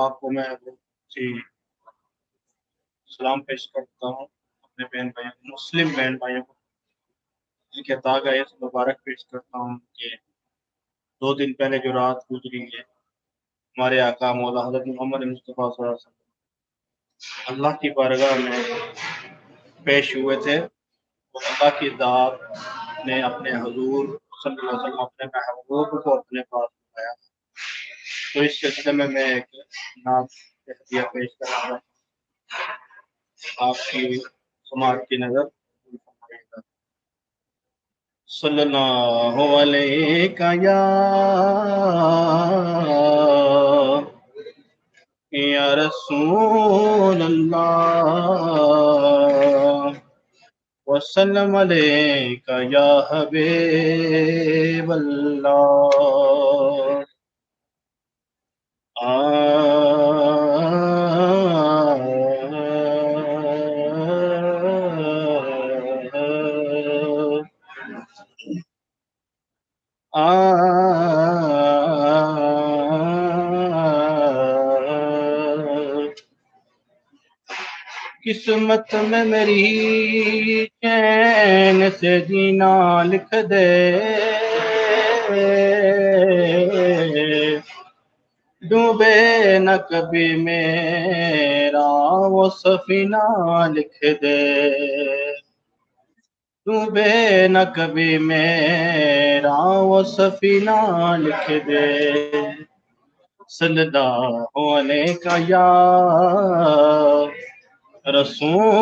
آپ کو میں جی سلام پیش کرتا ہوں اپنے بہن بھائیوں مسلم بہن بھائیوں کو۔ جن کے تاغ ہے مبارک پیش کرتا ہوں کہ دو دن پہلے جو رات گزری ہے، ہمارے آقا مولا حضرت محمد مصطفیٰ صلی اللہ علیہ وسلم اللہ کی بارگاہ میں پیش ہوئے تھے۔ اور اللہ کی ذات نے اپنے حضور صلی اللہ علیہ وسلم، اپنے محبوب کو اپنے پاس بلایا۔ تو اس سلسلے میں میں ایک نعت ہدیہ پیش کر رہا ہوں۔ آپ کی سماعت کی نظر۔ صلی اللہ علیہ یا یا رسول اللہ۔ وسلم علیکہ یا حبیب اللہ۔ قسمت میں میری چین سے جینا لکھ دے۔ ڈوبے نہ کبھی میرا وہ سفینہ لکھ دے۔ ڈوبے نہ کبھی میرا وہ سفینہ لکھ دے۔ صلی ہونے کا یا رسول